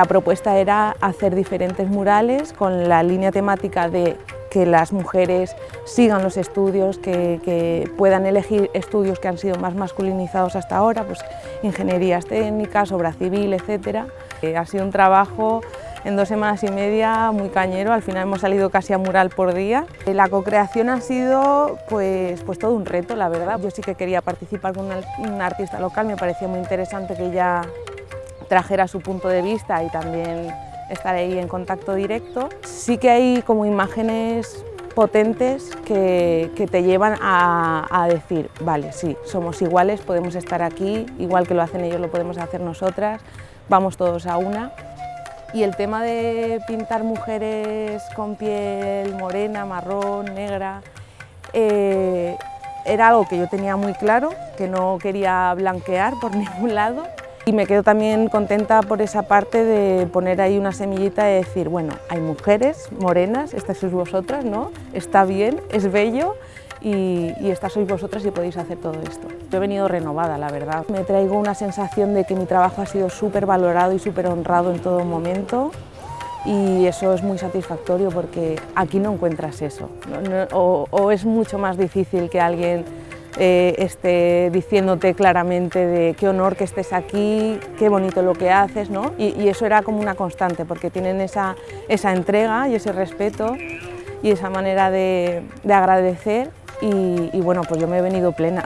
La propuesta era hacer diferentes murales con la línea temática de que las mujeres sigan los estudios, que, puedan elegir estudios que han sido más masculinizados hasta ahora, pues ingenierías técnicas, obra civil, etc. Eh, ha sido un trabajo en dos semanas y media muy cañero, al final hemos salido casi a mural por día. Eh, la co-creación ha sido pues, pues todo un reto, la verdad. Yo sí que quería participar con un artista local, me parecía muy interesante que ella trajera su punto de vista y también estar ahí en contacto directo. Sí que hay como imágenes potentes que, te llevan a, decir, vale, sí, somos iguales, podemos estar aquí, igual que lo hacen ellos, lo podemos hacer nosotras, vamos todos a una. Y el tema de pintar mujeres con piel morena, marrón, negra, eh, era algo que yo tenía muy claro, que no quería blanquear por ningún lado y me quedo también contenta por esa parte de poner ahí una semillita y decir, bueno, hay mujeres morenas, estas sois vosotras, ¿no? Está bien, es bello y, y estas sois vosotras y podéis hacer todo esto. Yo he venido renovada, la verdad. Me traigo una sensación de que mi trabajo ha sido súper valorado y súper honrado en todo momento y eso es muy satisfactorio porque aquí no encuentras eso, o, o es mucho más difícil que alguien eh, esté diciéndote claramente de qué honor que estés aquí, qué bonito lo que haces, ¿no? y, eso era como una constante, porque tienen esa, esa entrega y ese respeto y esa manera de, agradecer y, y bueno, pues yo me he venido plena.